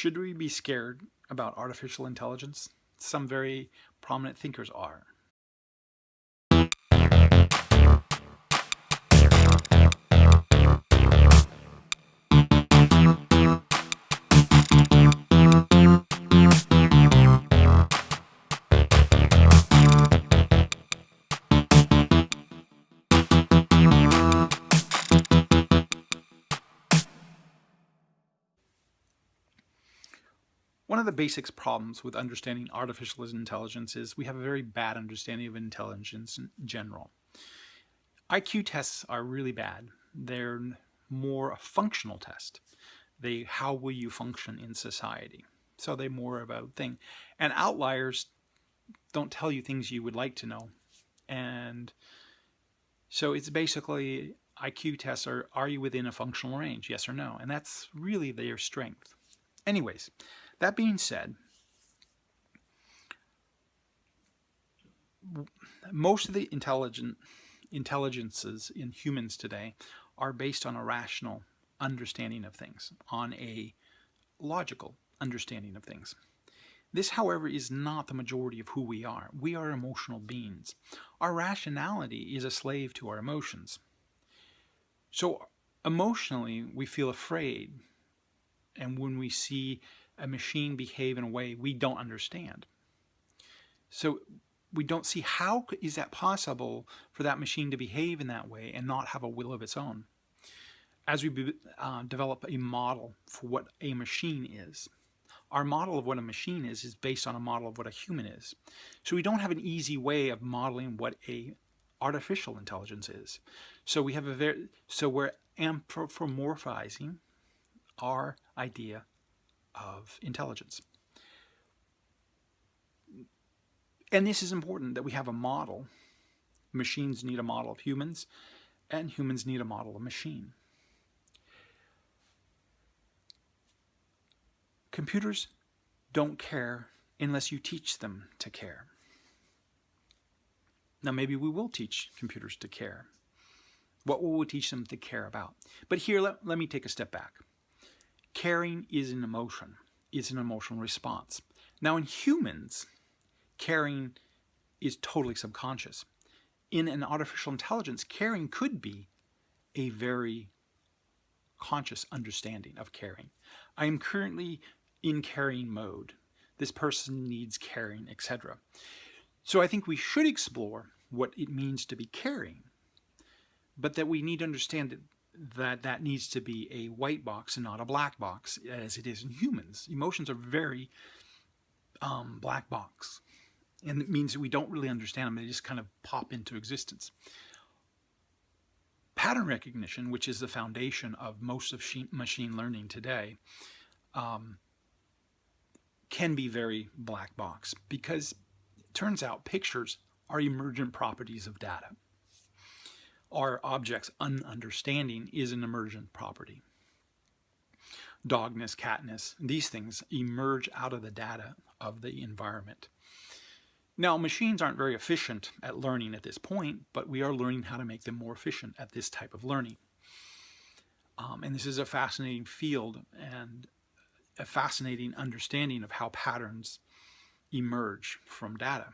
Should we be scared about artificial intelligence? Some very prominent thinkers are. One of the basics problems with understanding artificial intelligence is we have a very bad understanding of intelligence in general. IQ tests are really bad. They're more a functional test. They how will you function in society? So they're more about thing. And outliers don't tell you things you would like to know. And so it's basically IQ tests are are you within a functional range? Yes or no? And that's really their strength. Anyways, that being said, most of the intelligent intelligences in humans today are based on a rational understanding of things, on a logical understanding of things. This, however, is not the majority of who we are. We are emotional beings. Our rationality is a slave to our emotions. So emotionally, we feel afraid. And when we see a machine behave in a way we don't understand. So we don't see how is that possible for that machine to behave in that way and not have a will of its own. As we uh, develop a model for what a machine is, our model of what a machine is is based on a model of what a human is. So we don't have an easy way of modeling what a artificial intelligence is. So we have a very so we're anthropomorphizing our idea of intelligence. And this is important that we have a model. Machines need a model of humans, and humans need a model of machine. Computers don't care unless you teach them to care. Now maybe we will teach computers to care. What will we teach them to care about? But here, let, let me take a step back. Caring is an emotion, It's an emotional response. Now in humans, caring is totally subconscious. In an artificial intelligence, caring could be a very conscious understanding of caring. I am currently in caring mode. This person needs caring, etc. So I think we should explore what it means to be caring, but that we need to understand that that that needs to be a white box and not a black box as it is in humans. Emotions are very um, black box. And it means that we don't really understand them. They just kind of pop into existence. Pattern recognition, which is the foundation of most of machine learning today, um, can be very black box because it turns out pictures are emergent properties of data our object's ununderstanding is an emergent property. Dogness, catness, these things emerge out of the data of the environment. Now, machines aren't very efficient at learning at this point, but we are learning how to make them more efficient at this type of learning. Um, and this is a fascinating field and a fascinating understanding of how patterns emerge from data.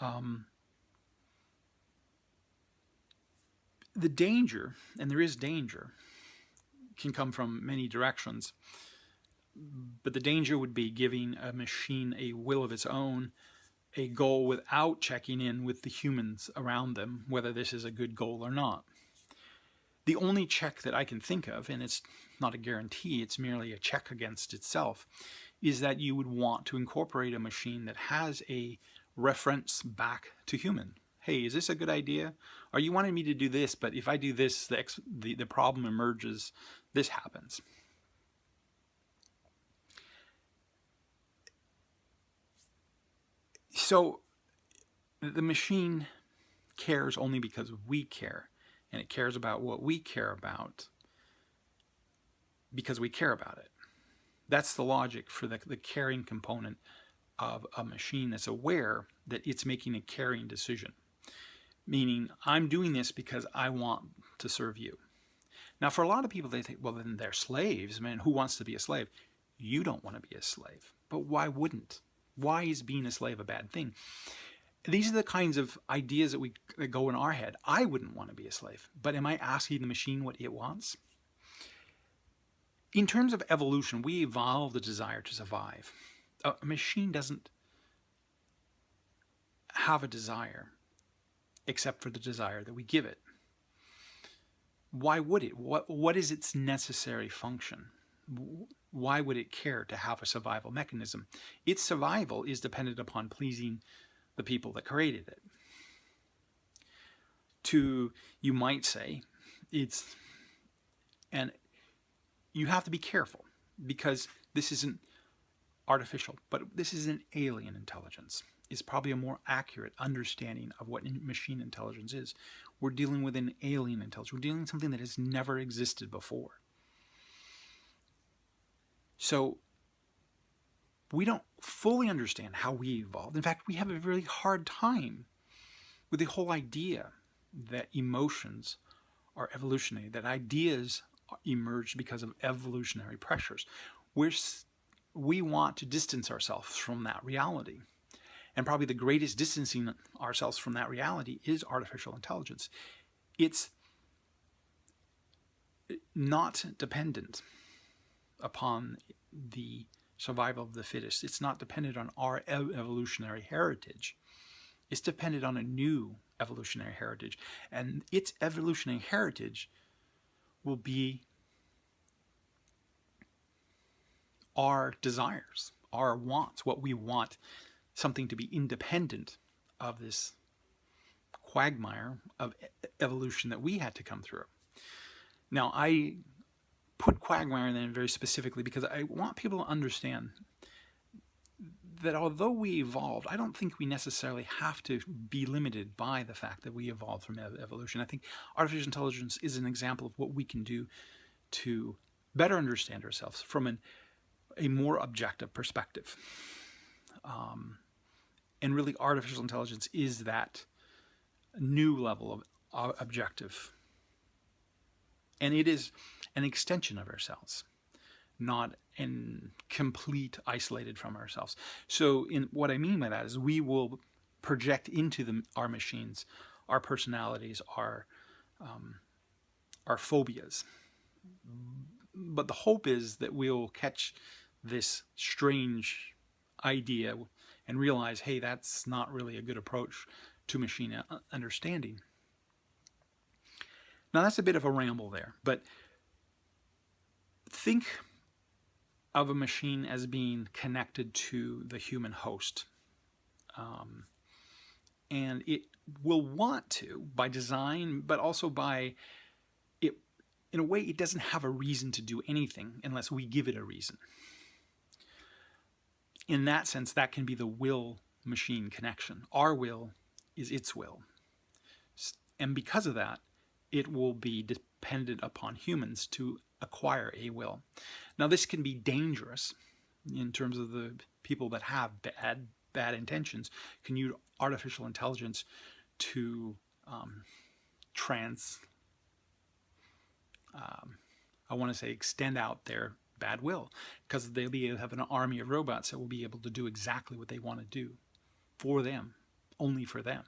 Um, the danger, and there is danger, can come from many directions. But the danger would be giving a machine a will of its own, a goal without checking in with the humans around them, whether this is a good goal or not. The only check that I can think of, and it's not a guarantee, it's merely a check against itself, is that you would want to incorporate a machine that has a reference back to human hey, is this a good idea? Are you wanting me to do this, but if I do this, the, the, the problem emerges, this happens. So the machine cares only because we care, and it cares about what we care about because we care about it. That's the logic for the, the caring component of a machine that's aware that it's making a caring decision meaning I'm doing this because I want to serve you. Now, for a lot of people, they think, well, then they're slaves. Man, who wants to be a slave? You don't want to be a slave. But why wouldn't? Why is being a slave a bad thing? These are the kinds of ideas that we that go in our head. I wouldn't want to be a slave. But am I asking the machine what it wants? In terms of evolution, we evolve the desire to survive. A machine doesn't have a desire except for the desire that we give it. Why would it? What, what is its necessary function? Why would it care to have a survival mechanism? Its survival is dependent upon pleasing the people that created it. To, you might say, it's, and you have to be careful because this isn't artificial, but this is an alien intelligence. It's probably a more accurate understanding of what machine intelligence is. We're dealing with an alien intelligence. We're dealing with something that has never existed before. So we don't fully understand how we evolved. In fact, we have a really hard time with the whole idea that emotions are evolutionary, that ideas emerged because of evolutionary pressures. We're, we want to distance ourselves from that reality. And probably the greatest distancing ourselves from that reality is artificial intelligence. It's not dependent upon the survival of the fittest. It's not dependent on our evolutionary heritage. It's dependent on a new evolutionary heritage. And its evolutionary heritage will be our desires, our wants, what we want something to be independent of this quagmire of evolution that we had to come through. Now, I put quagmire in there very specifically because I want people to understand that although we evolved, I don't think we necessarily have to be limited by the fact that we evolved from evolution. I think artificial intelligence is an example of what we can do to better understand ourselves from an, a more objective perspective. Um, and really artificial intelligence is that new level of uh, objective. And it is an extension of ourselves, not in complete isolated from ourselves. So in what I mean by that is we will project into the, our machines our personalities, our um, our phobias. But the hope is that we'll catch this strange idea and realize, hey, that's not really a good approach to machine understanding. Now that's a bit of a ramble there, but think of a machine as being connected to the human host. Um, and it will want to by design, but also by it, in a way, it doesn't have a reason to do anything unless we give it a reason in that sense, that can be the will machine connection. Our will is its will. And because of that, it will be dependent upon humans to acquire a will. Now, this can be dangerous in terms of the people that have bad, bad intentions, can use artificial intelligence to um, trans, um, I want to say extend out their bad will because they'll be have an army of robots that will be able to do exactly what they want to do for them, only for them.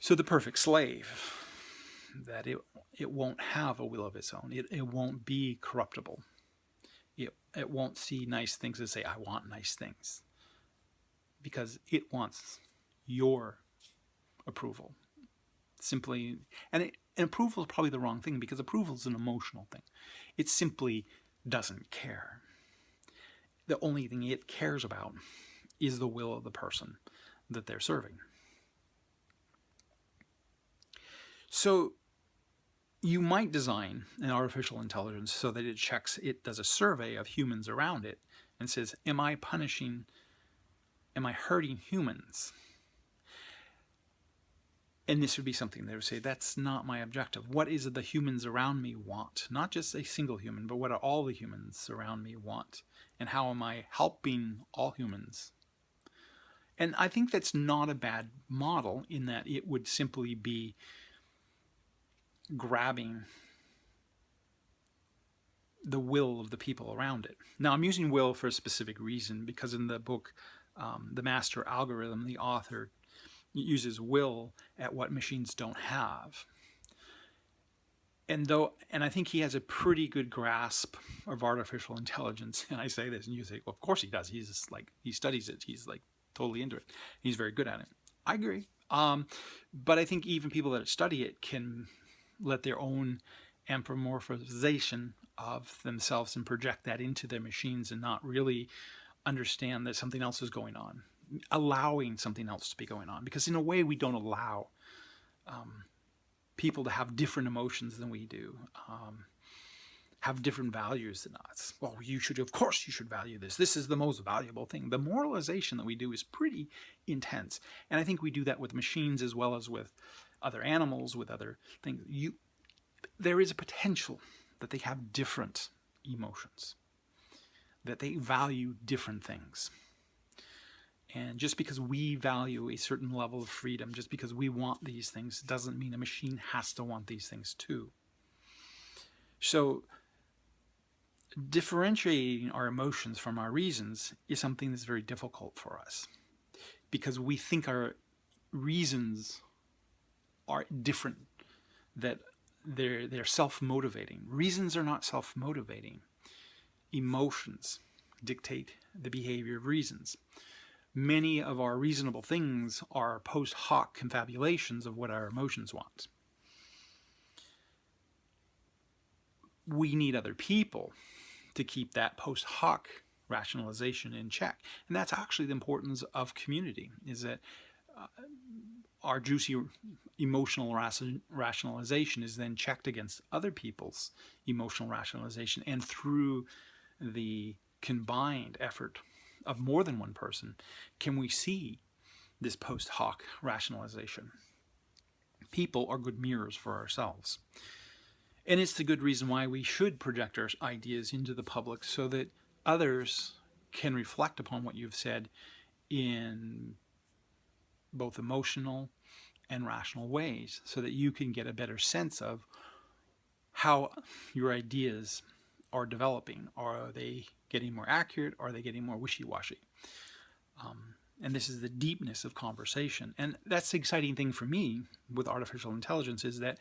So the perfect slave, that it, it won't have a will of its own. It, it won't be corruptible. It, it won't see nice things and say, I want nice things. Because it wants your approval. Simply, and, it, and approval is probably the wrong thing because approval is an emotional thing. It's simply doesn't care. The only thing it cares about is the will of the person that they're serving. So you might design an artificial intelligence so that it checks, it does a survey of humans around it and says, am I punishing, am I hurting humans? And this would be something they would say, that's not my objective. What is it the humans around me want? Not just a single human, but what are all the humans around me want? And how am I helping all humans? And I think that's not a bad model in that it would simply be grabbing the will of the people around it. Now, I'm using will for a specific reason because in the book, um, The Master Algorithm, the author uses will at what machines don't have. And though, and I think he has a pretty good grasp of artificial intelligence. And I say this, and you say, well, of course he does. He's just like he studies it. He's like totally into it. He's very good at it. I agree. Um, but I think even people that study it can let their own anthropomorphization of themselves and project that into their machines and not really understand that something else is going on, allowing something else to be going on. Because in a way, we don't allow um, people to have different emotions than we do, um, have different values than us. Well, you should, of course, you should value this. This is the most valuable thing. The moralization that we do is pretty intense. And I think we do that with machines as well as with other animals, with other things. You, there is a potential that they have different emotions, that they value different things. And just because we value a certain level of freedom, just because we want these things, doesn't mean a machine has to want these things too. So differentiating our emotions from our reasons is something that's very difficult for us because we think our reasons are different, that they're, they're self-motivating. Reasons are not self-motivating. Emotions dictate the behavior of reasons. Many of our reasonable things are post hoc confabulations of what our emotions want. We need other people to keep that post hoc rationalization in check. And that's actually the importance of community, is that uh, our juicy emotional rationalization is then checked against other people's emotional rationalization and through the combined effort of more than one person can we see this post hoc rationalization. People are good mirrors for ourselves. And it's the good reason why we should project our ideas into the public so that others can reflect upon what you've said in both emotional and rational ways so that you can get a better sense of how your ideas are developing. Are they getting more accurate? Are they getting more wishy-washy? Um, and this is the deepness of conversation. And that's the exciting thing for me with artificial intelligence is that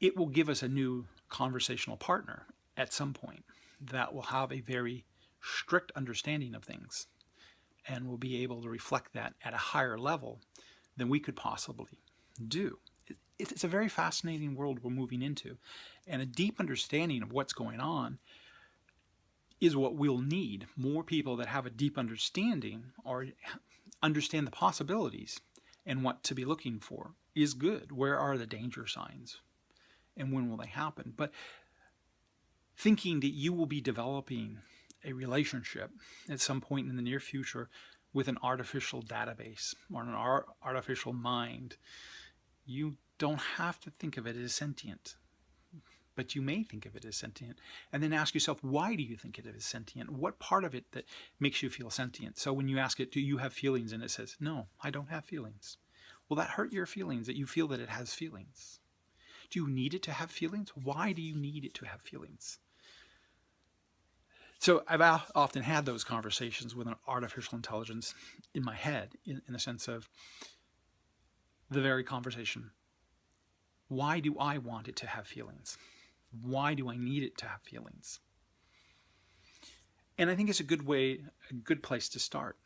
it will give us a new conversational partner at some point that will have a very strict understanding of things and will be able to reflect that at a higher level than we could possibly do. It's a very fascinating world we're moving into, and a deep understanding of what's going on is what we'll need. More people that have a deep understanding or understand the possibilities and what to be looking for is good. Where are the danger signs? And when will they happen? But thinking that you will be developing a relationship at some point in the near future with an artificial database or an artificial mind, you don't have to think of it as sentient. But you may think of it as sentient. And then ask yourself, why do you think it is sentient? What part of it that makes you feel sentient? So when you ask it, do you have feelings? And it says, no, I don't have feelings. Will that hurt your feelings that you feel that it has feelings? Do you need it to have feelings? Why do you need it to have feelings? So I've often had those conversations with an artificial intelligence in my head, in, in the sense of the very conversation. Why do I want it to have feelings? Why do I need it to have feelings? And I think it's a good way, a good place to start.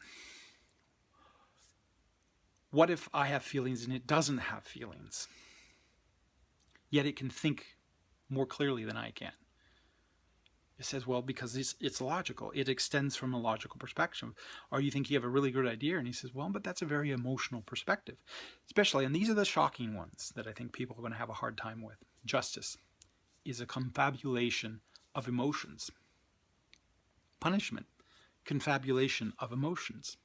What if I have feelings and it doesn't have feelings? Yet it can think more clearly than I can. It says, well, because it's, it's logical. It extends from a logical perspective. Or you think you have a really good idea, and he says, well, but that's a very emotional perspective. Especially, and these are the shocking ones that I think people are going to have a hard time with. Justice is a confabulation of emotions. Punishment, confabulation of emotions.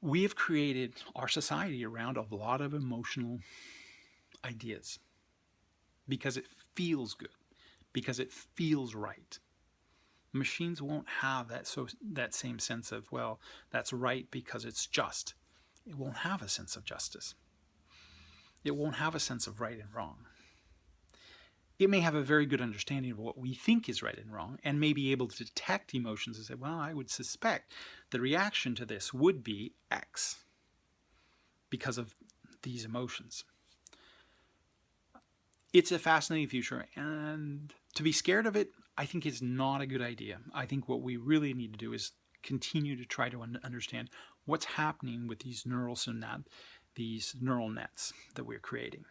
We have created our society around a lot of emotional ideas because it feels good because it feels right. Machines won't have that so that same sense of, well, that's right because it's just. It won't have a sense of justice. It won't have a sense of right and wrong. it may have a very good understanding of what we think is right and wrong and may be able to detect emotions and say, well, I would suspect the reaction to this would be X because of these emotions. It's a fascinating future and to be scared of it, I think is not a good idea. I think what we really need to do is continue to try to understand what's happening with these neural synapses, these neural nets that we're creating.